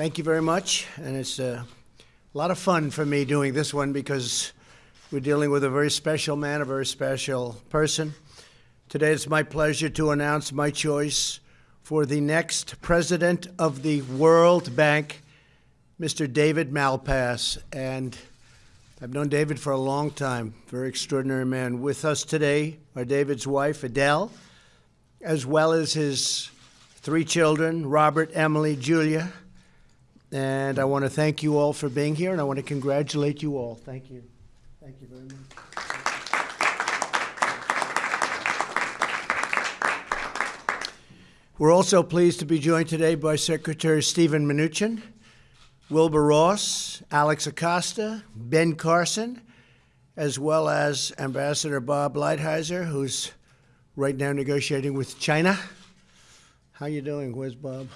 Thank you very much, and it's a lot of fun for me doing this one because we're dealing with a very special man, a very special person. Today it's my pleasure to announce my choice for the next president of the World Bank, Mr. David Malpass. And I've known David for a long time, very extraordinary man. With us today are David's wife, Adele, as well as his three children, Robert, Emily, Julia. And I want to thank you all for being here, and I want to congratulate you all. Thank you. Thank you very much. We're also pleased to be joined today by Secretary Stephen Mnuchin, Wilbur Ross, Alex Acosta, Ben Carson, as well as Ambassador Bob Lighthizer, who's right now negotiating with China. How you doing? Where's Bob?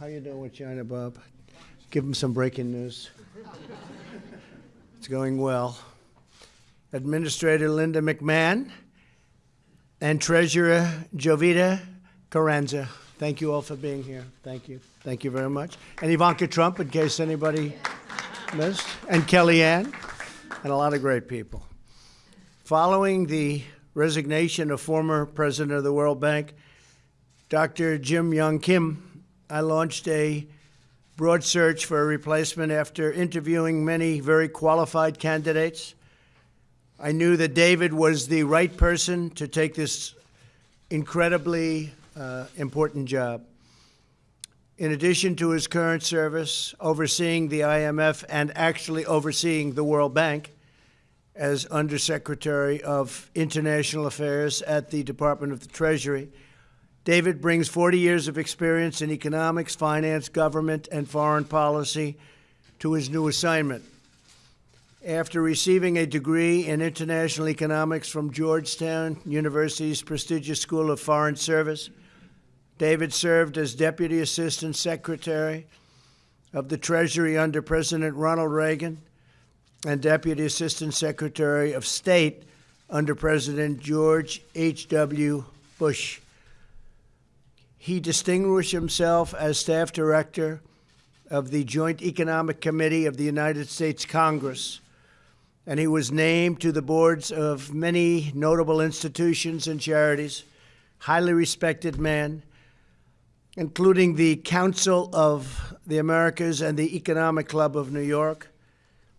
How you doing with China, Bob? Give him some breaking news. it's going well. Administrator Linda McMahon and Treasurer Jovita Carranza. Thank you all for being here. Thank you. Thank you very much. And Ivanka Trump, in case anybody missed, and Kellyanne, and a lot of great people. Following the resignation of former president of the World Bank, Dr. Jim Yong Kim, I launched a broad search for a replacement after interviewing many very qualified candidates. I knew that David was the right person to take this incredibly uh, important job. In addition to his current service overseeing the IMF and actually overseeing the World Bank as Undersecretary of International Affairs at the Department of the Treasury, David brings 40 years of experience in economics, finance, government, and foreign policy to his new assignment. After receiving a degree in international economics from Georgetown University's prestigious School of Foreign Service, David served as Deputy Assistant Secretary of the Treasury under President Ronald Reagan and Deputy Assistant Secretary of State under President George H.W. Bush. He distinguished himself as staff director of the Joint Economic Committee of the United States Congress, and he was named to the boards of many notable institutions and charities. Highly respected man, including the Council of the Americas and the Economic Club of New York.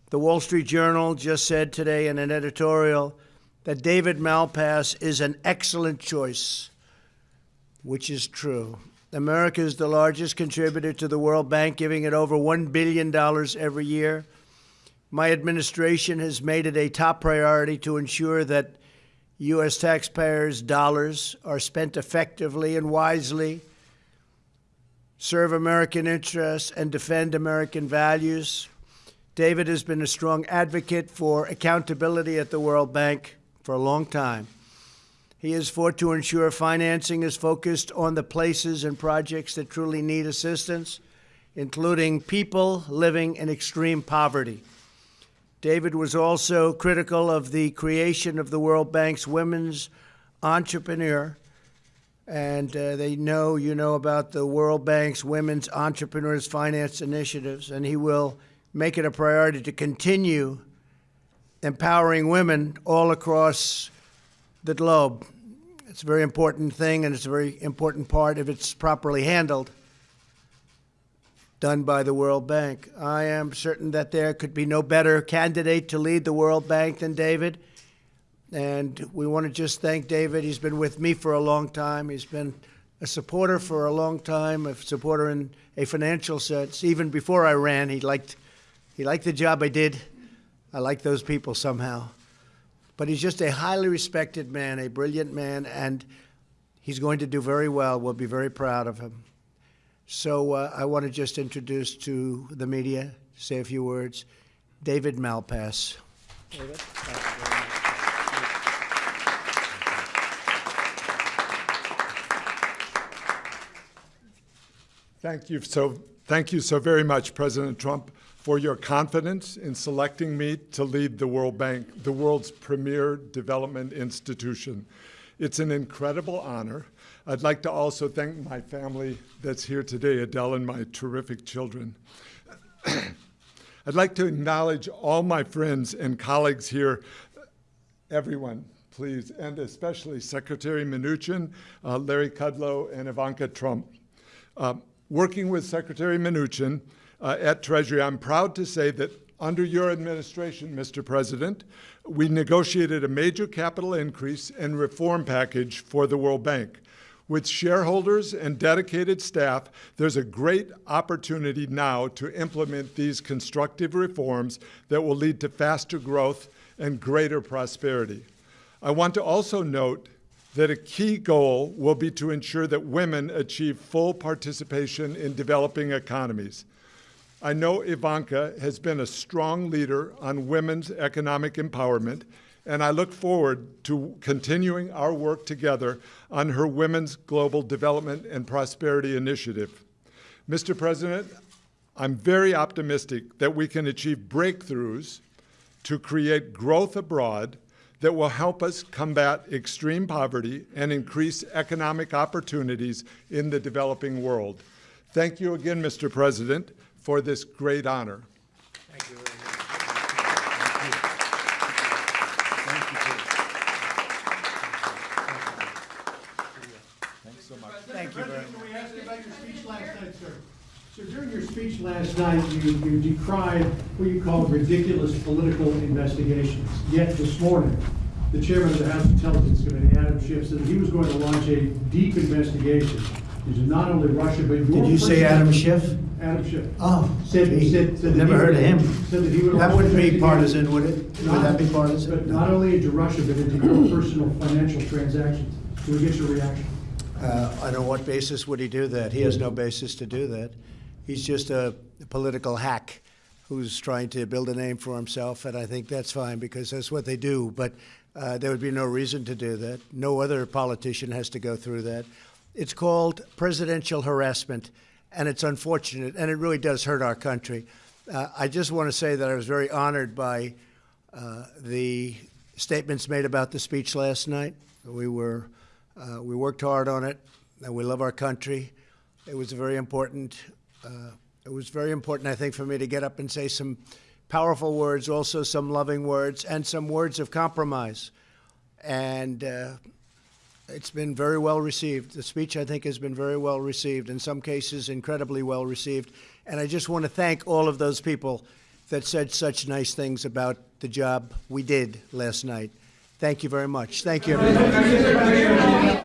The Wall Street Journal just said today in an editorial that David Malpass is an excellent choice which is true. America is the largest contributor to the World Bank, giving it over $1 billion every year. My administration has made it a top priority to ensure that U.S. taxpayers' dollars are spent effectively and wisely, serve American interests, and defend American values. David has been a strong advocate for accountability at the World Bank for a long time. He has fought to ensure financing is focused on the places and projects that truly need assistance, including people living in extreme poverty. David was also critical of the creation of the World Bank's Women's Entrepreneur. And uh, they know, you know, about the World Bank's Women's Entrepreneurs Finance Initiatives, and he will make it a priority to continue empowering women all across the globe. It's a very important thing, and it's a very important part if it's properly handled, done by the World Bank. I am certain that there could be no better candidate to lead the World Bank than David. And we want to just thank David. He's been with me for a long time. He's been a supporter for a long time, a supporter in a financial sense. Even before I ran, he liked, he liked the job I did. I like those people somehow. But he's just a highly respected man, a brilliant man, and he's going to do very well. We'll be very proud of him. So uh, I want to just introduce to the media, say a few words, David Malpass. David? Thank you so, thank you so very much, President Trump, for your confidence in selecting me to lead the World Bank, the world's premier development institution. It's an incredible honor. I'd like to also thank my family that's here today, Adele and my terrific children. I'd like to acknowledge all my friends and colleagues here. Everyone, please, and especially Secretary Mnuchin, uh, Larry Kudlow, and Ivanka Trump. Uh, working with Secretary Mnuchin uh, at Treasury, I'm proud to say that under your administration, Mr. President, we negotiated a major capital increase and reform package for the World Bank. With shareholders and dedicated staff, there's a great opportunity now to implement these constructive reforms that will lead to faster growth and greater prosperity. I want to also note that a key goal will be to ensure that women achieve full participation in developing economies. I know Ivanka has been a strong leader on women's economic empowerment, and I look forward to continuing our work together on her Women's Global Development and Prosperity Initiative. Mr. President, I'm very optimistic that we can achieve breakthroughs to create growth abroad that will help us combat extreme poverty and increase economic opportunities in the developing world. Thank you again, Mr. President, for this great honor. Thank you very much. Thank you. Thanks so much. Thank you very much. Can we ask you about your speech last night, sir? So during your speech last night, you, you decried what you called ridiculous political investigations. Yet this morning, the chairman of the House Intelligence Committee, Adam Schiff, said that he was going to launch a deep investigation not only Russia, but your. Did you say Adam Schiff? Adam Schiff. Oh, Said, gee, said, said. never he heard of him. Said that he would that wouldn't be partisan, would it? Would that be partisan? But not only into Russia, but into your personal financial transactions. Can we get your reaction? Uh, On what basis would he do that? He has no basis to do that. He's just a political hack who's trying to build a name for himself, and I think that's fine because that's what they do. But uh, there would be no reason to do that. No other politician has to go through that. It's called presidential harassment, and it's unfortunate, and it really does hurt our country. Uh, I just want to say that I was very honored by uh, the statements made about the speech last night. We were, uh, we worked hard on it, and we love our country. It was very important. Uh, it was very important, I think, for me to get up and say some powerful words, also some loving words, and some words of compromise. And uh, it's been very well received. The speech, I think, has been very well received, in some cases, incredibly well received. And I just want to thank all of those people that said such nice things about the job we did last night. Thank you very much. Thank you.